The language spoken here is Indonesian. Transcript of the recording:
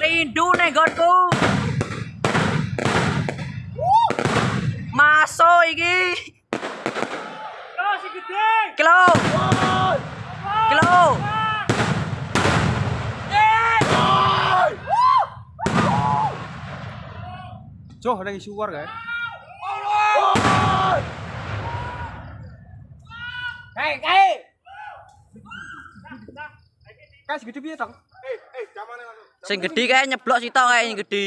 Rindu negonku. Masuk iki. Kilo gede. Kilo. Kilo. Joh, ada kan? Hei, hei. Kasih gede biar Tang? Sing gedhi kae nyeblok sitok kae sing gedhi.